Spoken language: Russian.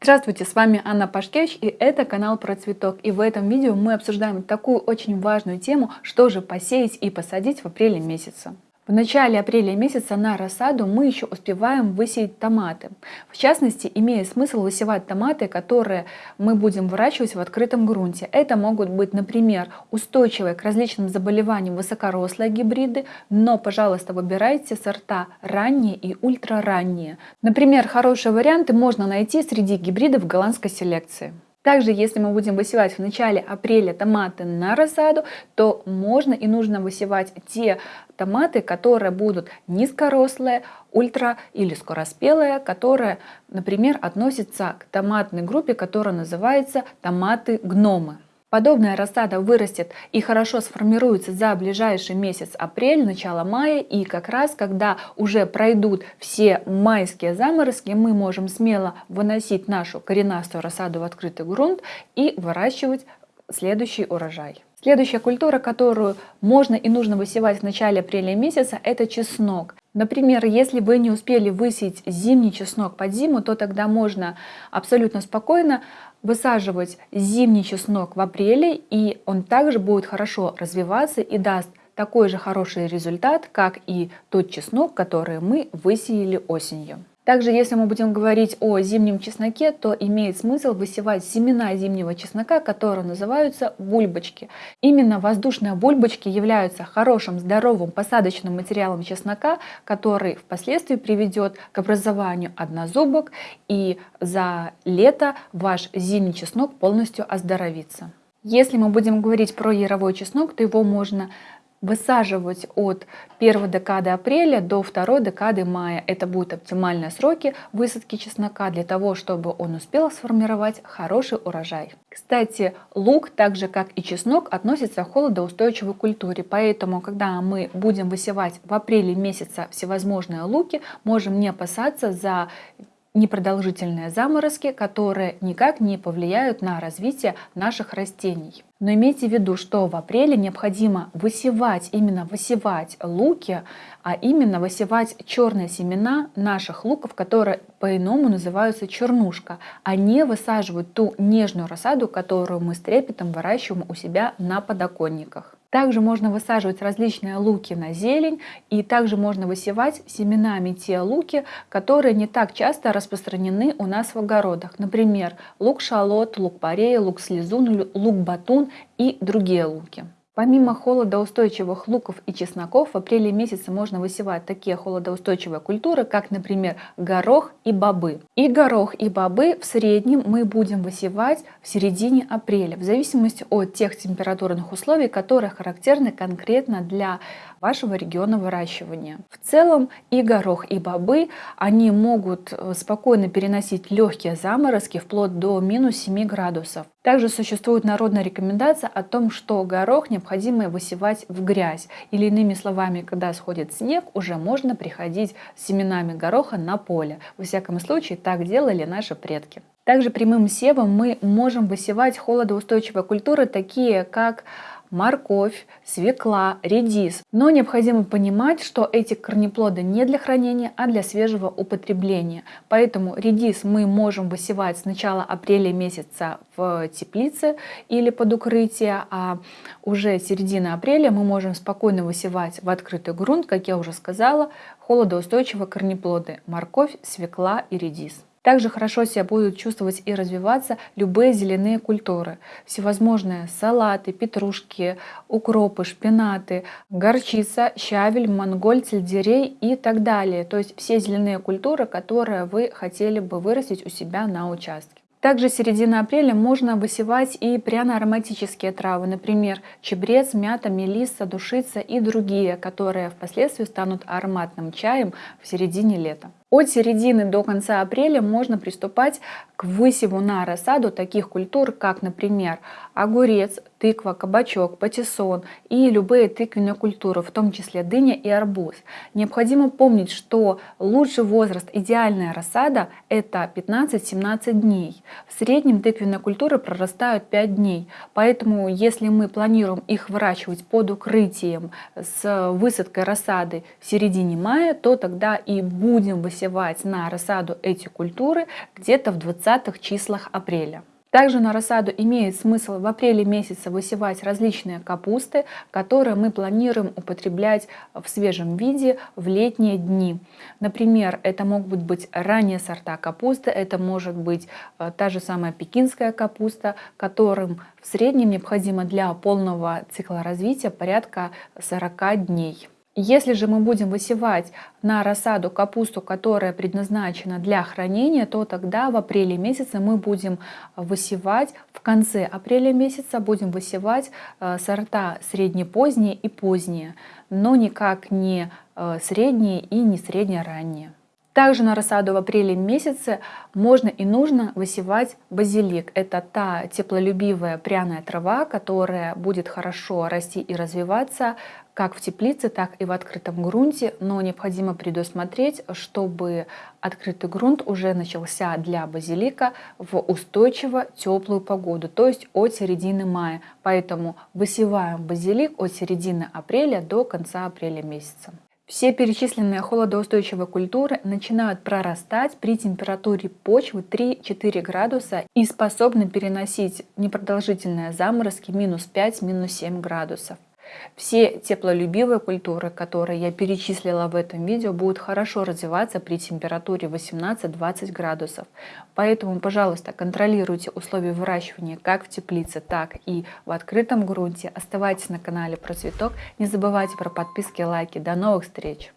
Здравствуйте, с вами Анна Пашкевич и это канал про цветок. И в этом видео мы обсуждаем такую очень важную тему, что же посеять и посадить в апреле месяце. В начале апреля месяца на рассаду мы еще успеваем высеять томаты. В частности, имеет смысл высевать томаты, которые мы будем выращивать в открытом грунте. Это могут быть, например, устойчивые к различным заболеваниям высокорослые гибриды, но, пожалуйста, выбирайте сорта ранние и ультраранние. Например, хорошие варианты можно найти среди гибридов голландской селекции. Также, если мы будем высевать в начале апреля томаты на рассаду, то можно и нужно высевать те томаты, которые будут низкорослые, ультра или скороспелые, которые, например, относятся к томатной группе, которая называется томаты-гномы. Подобная рассада вырастет и хорошо сформируется за ближайший месяц апрель, начало мая. И как раз, когда уже пройдут все майские заморозки, мы можем смело выносить нашу коренастую рассаду в открытый грунт и выращивать следующий урожай. Следующая культура, которую можно и нужно высевать в начале апреля месяца, это чеснок. Например, если вы не успели высеять зимний чеснок под зиму, то тогда можно абсолютно спокойно высаживать зимний чеснок в апреле, и он также будет хорошо развиваться и даст такой же хороший результат, как и тот чеснок, который мы высеяли осенью. Также, если мы будем говорить о зимнем чесноке, то имеет смысл высевать семена зимнего чеснока, которые называются бульбочки. Именно воздушные бульбочки являются хорошим здоровым посадочным материалом чеснока, который впоследствии приведет к образованию однозубок и за лето ваш зимний чеснок полностью оздоровится. Если мы будем говорить про яровой чеснок, то его можно высаживать от первой декады апреля до второй декады мая. Это будут оптимальные сроки высадки чеснока для того, чтобы он успел сформировать хороший урожай. Кстати, лук, так же как и чеснок, относится к холодоустойчивой культуре, поэтому, когда мы будем высевать в апреле месяца всевозможные луки, можем не опасаться за непродолжительные заморозки, которые никак не повлияют на развитие наших растений. Но имейте в виду, что в апреле необходимо высевать, именно высевать луки, а именно высевать черные семена наших луков, которые по-иному называются чернушка, а не высаживать ту нежную рассаду, которую мы с трепетом выращиваем у себя на подоконниках. Также можно высаживать различные луки на зелень, и также можно высевать семенами те луки, которые не так часто распространены у нас в огородах. Например, лук-шалот, лук-порей, лук-слезун, лук-батун и другие луки. Помимо холодоустойчивых луков и чесноков, в апреле месяце можно высевать такие холодоустойчивые культуры, как, например, горох и бобы. И горох, и бобы в среднем мы будем высевать в середине апреля, в зависимости от тех температурных условий, которые характерны конкретно для вашего региона выращивания. В целом и горох, и бобы, они могут э, спокойно переносить легкие заморозки вплоть до минус 7 градусов. Также существует народная рекомендация о том, что горох необходимо высевать в грязь. Или иными словами, когда сходит снег, уже можно приходить с семенами гороха на поле. Во всяком случае, так делали наши предки. Также прямым севом мы можем высевать холодоустойчивые культуры, такие как морковь, свекла, редис. Но необходимо понимать, что эти корнеплоды не для хранения, а для свежего употребления. Поэтому редис мы можем высевать с начала апреля месяца в теплице или под укрытие, а уже середина апреля мы можем спокойно высевать в открытый грунт, как я уже сказала, холодоустойчивые корнеплоды – морковь, свекла и редис. Также хорошо себя будут чувствовать и развиваться любые зеленые культуры. Всевозможные салаты, петрушки, укропы, шпинаты, горчица, щавель, монголь, сельдерей и так далее. То есть все зеленые культуры, которые вы хотели бы вырастить у себя на участке. Также середина апреля можно высевать и пряно-ароматические травы, например, чебрец, мята, мелисса, душица и другие, которые впоследствии станут ароматным чаем в середине лета. От середины до конца апреля можно приступать к высеву на рассаду таких культур, как, например, огурец, тыква, кабачок, патиссон и любые тыквенные культуры, в том числе дыня и арбуз. Необходимо помнить, что лучший возраст идеальная рассада – это 15-17 дней. В среднем тыквенные культуры прорастают 5 дней, поэтому если мы планируем их выращивать под укрытием с высадкой рассады в середине мая, то тогда и будем высевать высевать на рассаду эти культуры где-то в 20 числах апреля. Также на рассаду имеет смысл в апреле месяце высевать различные капусты, которые мы планируем употреблять в свежем виде в летние дни. Например, это могут быть ранние сорта капусты, это может быть э, та же самая пекинская капуста, которым в среднем необходимо для полного цикла развития порядка 40 дней. Если же мы будем высевать на рассаду капусту, которая предназначена для хранения, то тогда в апреле месяце мы будем высевать, в конце апреля месяца будем высевать э, сорта среднепоздние и поздние, но никак не э, средние и не средне-ранние. Также на рассаду в апреле месяце можно и нужно высевать базилик. Это та теплолюбивая пряная трава, которая будет хорошо расти и развиваться как в теплице, так и в открытом грунте, но необходимо предусмотреть, чтобы открытый грунт уже начался для базилика в устойчиво теплую погоду, то есть от середины мая. Поэтому высеваем базилик от середины апреля до конца апреля месяца. Все перечисленные холодоустойчивые культуры начинают прорастать при температуре почвы 3-4 градуса и способны переносить непродолжительные заморозки минус 5-7 градусов. Все теплолюбивые культуры, которые я перечислила в этом видео, будут хорошо развиваться при температуре 18-20 градусов. Поэтому, пожалуйста, контролируйте условия выращивания как в теплице, так и в открытом грунте. Оставайтесь на канале Про Цветок. Не забывайте про подписки и лайки. До новых встреч!